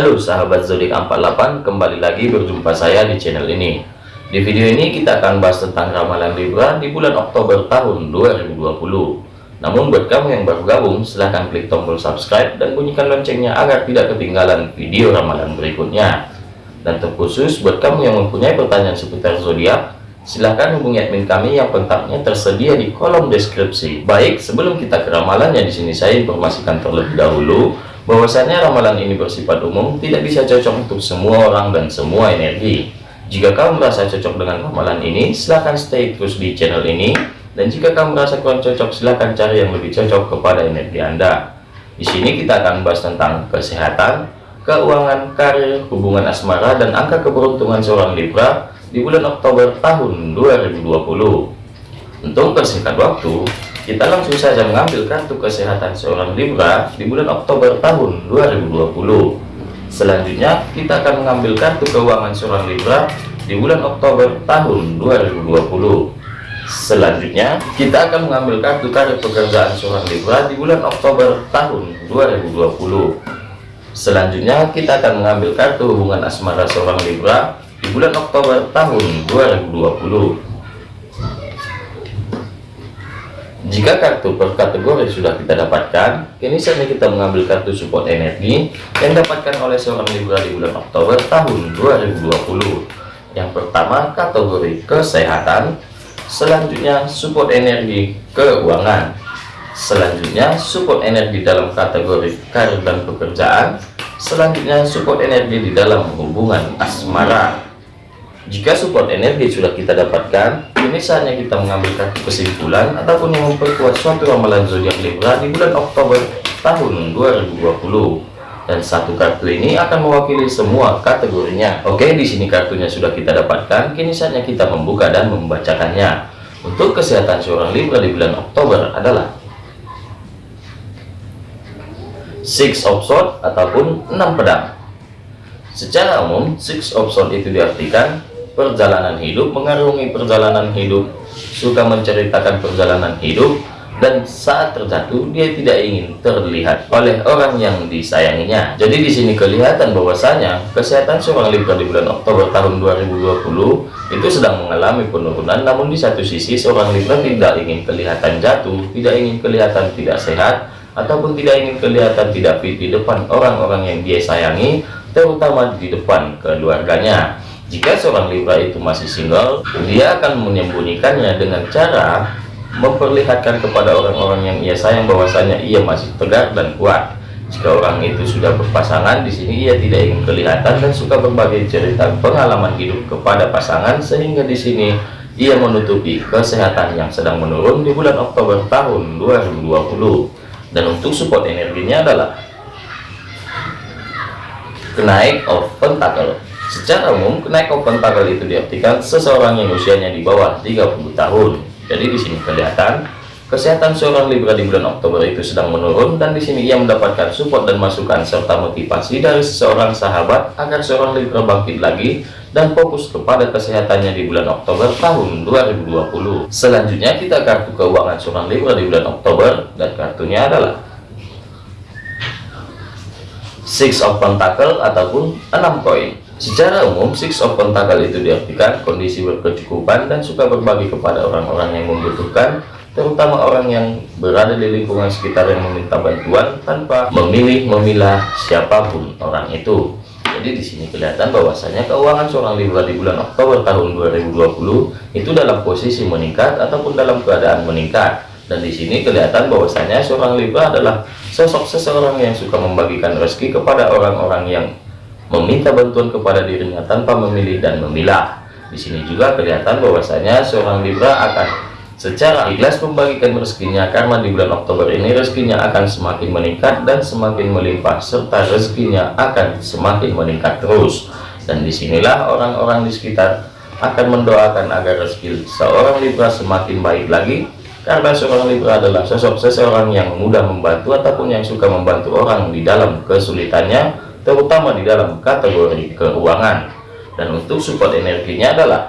Halo sahabat zodiak 48, kembali lagi berjumpa saya di channel ini. Di video ini kita akan bahas tentang ramalan Libra di bulan Oktober tahun 2020. Namun buat kamu yang baru gabung, silahkan klik tombol subscribe dan bunyikan loncengnya agar tidak ketinggalan video ramalan berikutnya. Dan terkhusus buat kamu yang mempunyai pertanyaan seputar zodiak, silahkan hubungi admin kami yang kontaknya tersedia di kolom deskripsi. Baik, sebelum kita ke ramalannya di sini saya informasikan terlebih dahulu bahwasanya ramalan ini bersifat umum tidak bisa cocok untuk semua orang dan semua energi. Jika kamu merasa cocok dengan ramalan ini silahkan stay terus di channel ini. Dan jika kamu merasa kurang cocok silahkan cari yang lebih cocok kepada energi anda. Di sini kita akan bahas tentang kesehatan keuangan karir hubungan asmara dan angka keberuntungan seorang Libra di bulan Oktober tahun 2020 untuk persingkat waktu kita langsung saja mengambil kartu kesehatan seorang Libra di bulan Oktober tahun 2020. Selanjutnya, kita akan mengambil kartu keuangan seorang Libra di bulan Oktober tahun 2020. Selanjutnya, kita akan mengambil kartu karir pekerjaan seorang Libra di bulan Oktober tahun 2020. Selanjutnya, kita akan mengambil kartu hubungan asmara seorang Libra di bulan Oktober tahun 2020. Jika kartu per kategori sudah kita dapatkan, kini saatnya kita mengambil kartu support energi yang dapatkan oleh seorang Libra di bulan Oktober tahun 2020. Yang pertama kategori kesehatan, selanjutnya support energi keuangan, selanjutnya support energi dalam kategori karir dan pekerjaan, selanjutnya support energi di dalam hubungan asmara. Jika support energi sudah kita dapatkan, ini saatnya kita mengambil kartu kesimpulan ataupun yang memperkuat suatu ramalan zodiak Libra di bulan Oktober tahun 2020. Dan satu kartu ini akan mewakili semua kategorinya. Oke, di sini kartunya sudah kita dapatkan. Kini saatnya kita membuka dan membacakannya. Untuk kesehatan seorang Libra di bulan Oktober adalah Six of Swords ataupun enam pedang. Secara umum, Six of Swords itu diartikan perjalanan hidup, mengarungi perjalanan hidup, suka menceritakan perjalanan hidup, dan saat terjatuh dia tidak ingin terlihat oleh orang yang disayanginya. Jadi di sini kelihatan bahwasanya kesehatan seorang Libra di bulan Oktober tahun 2020 itu sedang mengalami penurunan, namun di satu sisi seorang Libra tidak ingin kelihatan jatuh, tidak ingin kelihatan tidak sehat, ataupun tidak ingin kelihatan tidak fit di depan orang-orang yang dia sayangi, terutama di depan keluarganya. Jika seorang Libra itu masih single, dia akan menyembunyikannya dengan cara memperlihatkan kepada orang-orang yang ia sayang bahwasanya ia masih tegar dan kuat. Jika orang itu sudah berpasangan, di sini ia tidak ingin kelihatan dan suka berbagi cerita pengalaman hidup kepada pasangan sehingga di sini ia menutupi kesehatan yang sedang menurun di bulan Oktober tahun 2020. Dan untuk support energinya adalah kenaik of pentacle Secara umum, kenaik open tanggal itu diartikan seseorang yang usianya di bawah 30 tahun. Jadi di sini kelihatan kesehatan seorang Libra di bulan Oktober itu sedang menurun dan di sini ia mendapatkan support dan masukan serta motivasi dari seseorang sahabat agar seorang Libra bangkit lagi dan fokus kepada kesehatannya di bulan Oktober tahun 2020. Selanjutnya kita kartu keuangan seorang Libra di bulan Oktober dan kartunya adalah Six of Pentacle ataupun 6 koin. Secara umum, Six of Pentacle itu diartikan kondisi berkecukupan dan suka berbagi kepada orang-orang yang membutuhkan, terutama orang yang berada di lingkungan sekitar yang meminta bantuan tanpa memilih memilah siapa pun orang itu. Jadi di sini kelihatan bahwasanya keuangan seorang Libra di bulan Oktober tahun 2020 itu dalam posisi meningkat ataupun dalam keadaan meningkat. Dan di sini kelihatan bahwasanya seorang Libra adalah sosok seseorang yang suka membagikan rezeki kepada orang-orang yang meminta bantuan kepada dirinya tanpa memilih dan memilah. Di sini juga kelihatan bahwasanya seorang Libra akan secara ikhlas membagikan rezekinya karena di bulan Oktober ini rezekinya akan semakin meningkat dan semakin melimpah serta rezekinya akan semakin meningkat terus. Dan di sinilah orang-orang di sekitar akan mendoakan agar rezeki seorang Libra semakin baik lagi karena seorang Libra adalah sosok seseorang yang mudah membantu ataupun yang suka membantu orang di dalam kesulitannya terutama di dalam kategori keuangan. Dan untuk support energinya adalah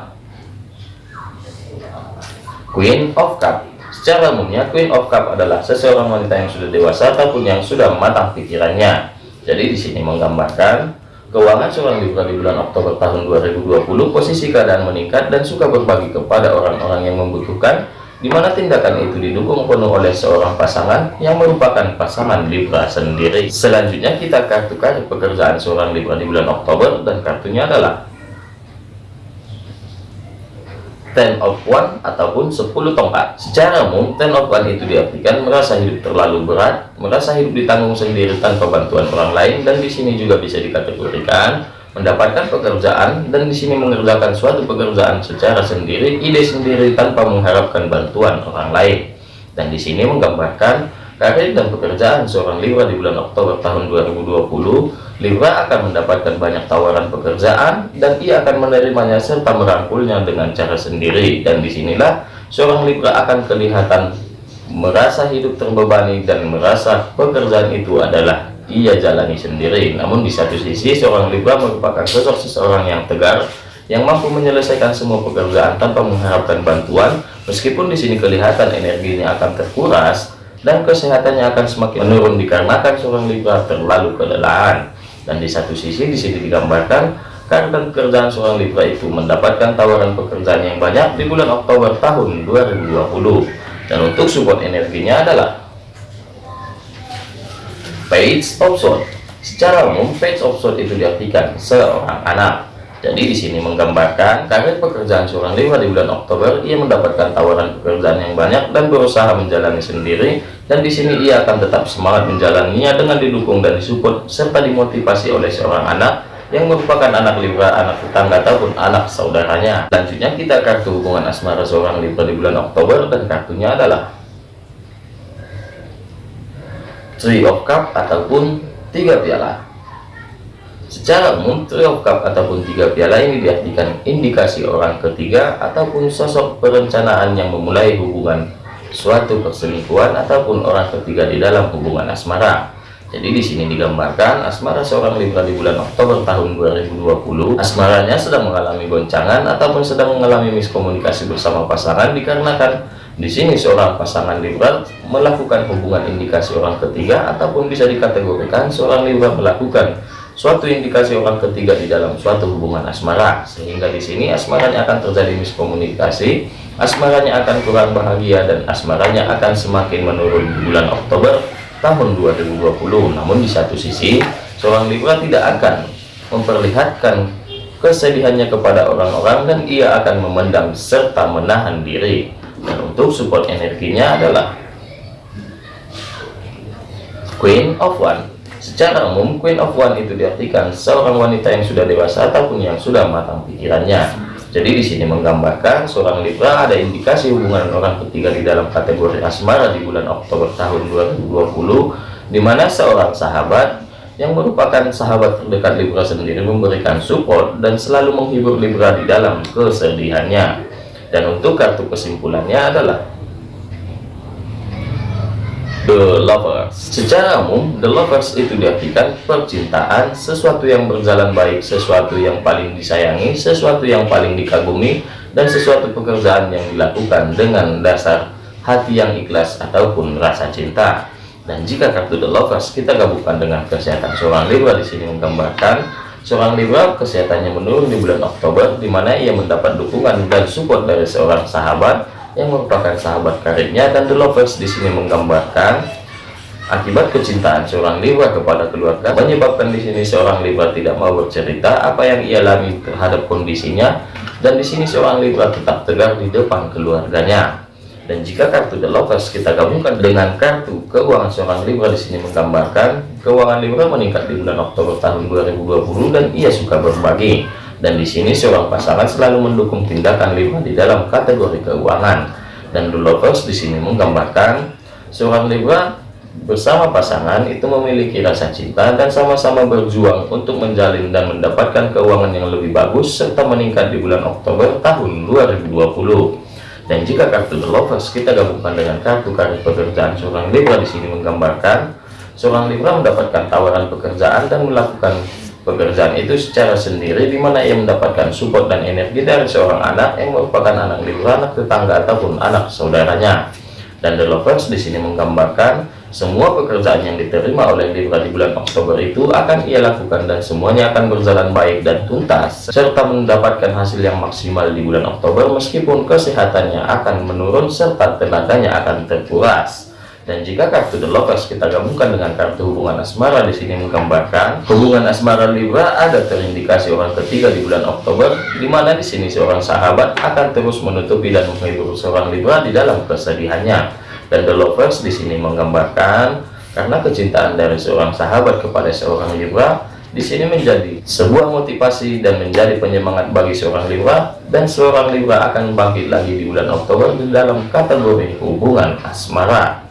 Queen of Cup. Secara umumnya Queen of Cup adalah seseorang wanita yang sudah dewasa ataupun yang sudah matang pikirannya. Jadi di sini menggambarkan Keuangan seorang Libra di bulan Oktober tahun 2020 posisi keadaan meningkat dan suka berbagi kepada orang-orang yang membutuhkan di mana tindakan itu didukung penuh oleh seorang pasangan yang merupakan pasangan Libra sendiri. Selanjutnya kita kartu kartu pekerjaan seorang Libra di bulan Oktober dan kartunya adalah ten of one ataupun 10 tongkat secara umum ten of one itu diartikan merasa hidup terlalu berat merasa hidup ditanggung sendiri tanpa bantuan orang lain dan di sini juga bisa dikategorikan mendapatkan pekerjaan dan di sini mengerjakan suatu pekerjaan secara sendiri ide sendiri tanpa mengharapkan bantuan orang lain. Dan di sini menggambarkan karir dan pekerjaan seorang Libra di bulan Oktober tahun 2020 Libra akan mendapatkan banyak tawaran pekerjaan dan ia akan menerimanya serta merangkulnya dengan cara sendiri. Dan di sinilah seorang Libra akan kelihatan merasa hidup terbebani dan merasa pekerjaan itu adalah ia jalani sendiri. Namun di satu sisi seorang Libra merupakan sosok seseorang yang tegar yang mampu menyelesaikan semua pekerjaan tanpa mengharapkan bantuan. Meskipun di sini kelihatan energinya akan terkuras dan kesehatannya akan semakin menurun dikarenakan seorang Libra terlalu kelelahan. Dan di satu sisi di sini digambarkan karena pekerjaan seorang Libra itu mendapatkan tawaran pekerjaan yang banyak di bulan Oktober tahun 2020 dan untuk support energinya adalah page of sword secara umum page of sword itu diartikan seorang anak jadi di sini menggambarkan karir pekerjaan seorang Libra di bulan Oktober, ia mendapatkan tawaran pekerjaan yang banyak dan berusaha menjalani sendiri. Dan di sini ia akan tetap semangat menjalaninya dengan didukung dan disupport serta dimotivasi oleh seorang anak yang merupakan anak Libra, anak tetangga ataupun anak saudaranya. Selanjutnya kita kartu hubungan asmara seorang Libra di bulan Oktober dan kartunya adalah Three of Cup ataupun tiga piala. Secara umum, Three of Cup ataupun tiga piala ini diartikan indikasi orang ketiga ataupun sosok perencanaan yang memulai hubungan suatu perselingkuhan ataupun orang ketiga di dalam hubungan asmara. Jadi di sini digambarkan asmara seorang Libra di bulan Oktober tahun 2020. Asmaranya sedang mengalami goncangan ataupun sedang mengalami miskomunikasi bersama pasangan dikarenakan di sini seorang pasangan Libra melakukan hubungan indikasi orang ketiga ataupun bisa dikategorikan seorang Libra melakukan suatu indikasi orang ketiga di dalam suatu hubungan asmara. Sehingga di sini asmaranya akan terjadi miskomunikasi asmaranya akan kurang bahagia dan asmaranya akan semakin menurun di bulan Oktober tahun 2020 namun di satu sisi seorang Libra tidak akan memperlihatkan kesedihannya kepada orang-orang dan ia akan memendam serta menahan diri dan untuk support energinya adalah Queen of One Secara umum, Queen of One itu diartikan seorang wanita yang sudah dewasa ataupun yang sudah matang pikirannya. Jadi di sini menggambarkan seorang Libra ada indikasi hubungan orang ketiga di dalam kategori asmara di bulan Oktober tahun 2020, di mana seorang sahabat yang merupakan sahabat terdekat Libra sendiri memberikan support dan selalu menghibur Libra di dalam kesedihannya. Dan untuk kartu kesimpulannya adalah The Lovers Secara umum, The Lovers itu diartikan percintaan, sesuatu yang berjalan baik, sesuatu yang paling disayangi, sesuatu yang paling dikagumi, dan sesuatu pekerjaan yang dilakukan dengan dasar hati yang ikhlas ataupun rasa cinta. Dan jika kartu The Lovers kita gabungkan dengan kesehatan seorang Libra di sini menggambarkan seorang Libra kesehatannya menurun di bulan Oktober, di mana ia mendapat dukungan dan support dari seorang sahabat yang merupakan sahabat karibnya dan The Lovers. Di sini menggambarkan akibat kecintaan seorang Libra kepada keluarga menyebabkan di sini seorang Libra tidak mau bercerita apa yang ia alami terhadap kondisinya. Dan di sini seorang Libra tetap tegar di depan keluarganya dan jika kartu The Lovers kita gabungkan dengan kartu keuangan seorang Libra di sini menggambarkan keuangan Libra meningkat di bulan Oktober tahun 2020 dan ia suka berbagi. Dan di sini seorang pasangan selalu mendukung tindakan Libra di dalam kategori keuangan. Dan The Lovers di sini menggambarkan seorang Libra bersama pasangan itu memiliki rasa cinta dan sama-sama berjuang untuk menjalin dan mendapatkan keuangan yang lebih bagus serta meningkat di bulan Oktober tahun 2020 dan jika kartu The Lovers kita gabungkan dengan kartu karir pekerjaan seorang Libra di sini menggambarkan seorang Libra mendapatkan tawaran pekerjaan dan melakukan pekerjaan itu secara sendiri di mana ia mendapatkan support dan energi dari seorang anak yang merupakan anak Libra, anak tetangga ataupun anak saudaranya. Dan The Lovers di sini menggambarkan Semua pekerjaan yang diterima oleh Libra di bulan Oktober itu akan ia lakukan dan semuanya akan berjalan baik dan tuntas, serta mendapatkan hasil yang maksimal di bulan Oktober meskipun kesehatannya akan menurun serta tenaganya akan terkuras. Dan jika kartu The Lovers kita gabungkan dengan kartu hubungan asmara di sini menggambarkan hubungan asmara Libra ada terindikasi orang ketiga di bulan Oktober, di mana di sini seorang sahabat akan terus menutupi dan menghibur seorang Libra di dalam kesedihannya dan The Lovers di sini menggambarkan karena kecintaan dari seorang sahabat kepada seorang Libra di sini menjadi sebuah motivasi dan menjadi penyemangat bagi seorang Libra dan seorang Libra akan bangkit lagi di bulan Oktober di dalam kategori hubungan asmara.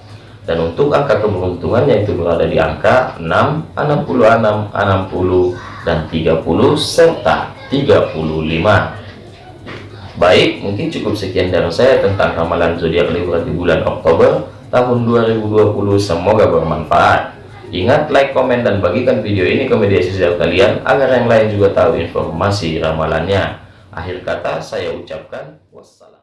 Dan untuk angka keberuntungannya itu berada di angka 6 66 60 dan 30 serta 35 Baik, mungkin cukup sekian dari saya tentang ramalan zodiak Libra di bulan Oktober tahun 2020. Semoga bermanfaat. Ingat, like, komen, dan bagikan video ini ke media sosial kalian agar yang lain juga tahu informasi ramalannya. Akhir kata, saya ucapkan wassalam.